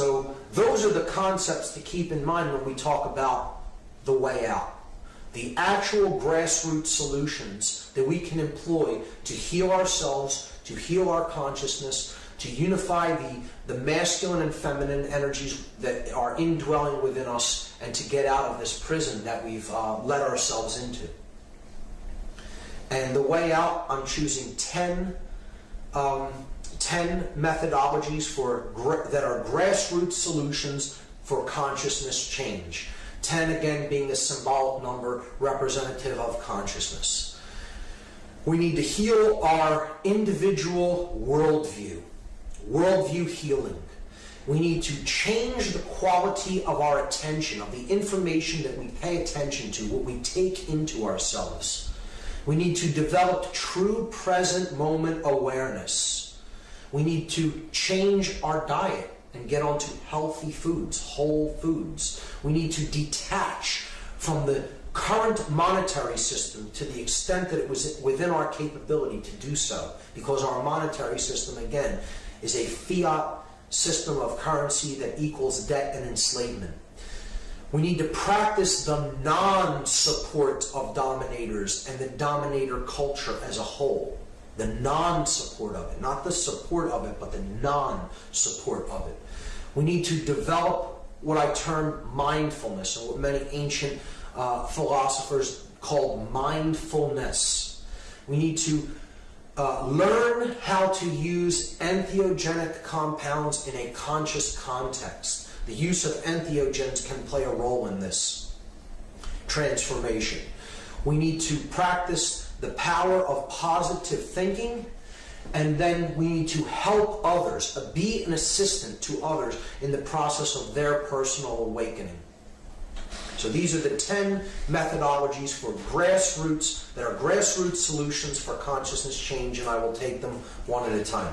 So those are the concepts to keep in mind when we talk about the way out. The actual grassroots solutions that we can employ to heal ourselves, to heal our consciousness, to unify the, the masculine and feminine energies that are indwelling within us, and to get out of this prison that we've uh, let ourselves into. And the way out, I'm choosing 10, um, 10 methodologies for that are grassroots solutions for consciousness change. 10 again being a symbolic number representative of consciousness. We need to heal our individual worldview, worldview healing. We need to change the quality of our attention, of the information that we pay attention to, what we take into ourselves. We need to develop true present moment awareness. We need to change our diet and get onto healthy foods, whole foods. We need to detach from the current monetary system to the extent that it was within our capability to do so, because our monetary system, again, is a fiat system of currency that equals debt and enslavement. We need to practice the non support of dominators and the dominator culture as a whole. The non support of it, not the support of it, but the non support of it. We need to develop what I term mindfulness, and what many ancient uh, philosophers called mindfulness. We need to uh, learn how to use entheogenic compounds in a conscious context. The use of entheogens can play a role in this transformation. We need to practice the power of positive thinking and then we need to help others, uh, be an assistant to others in the process of their personal awakening. So these are the 10 methodologies for grassroots, that are grassroots solutions for consciousness change, and I will take them one at a time.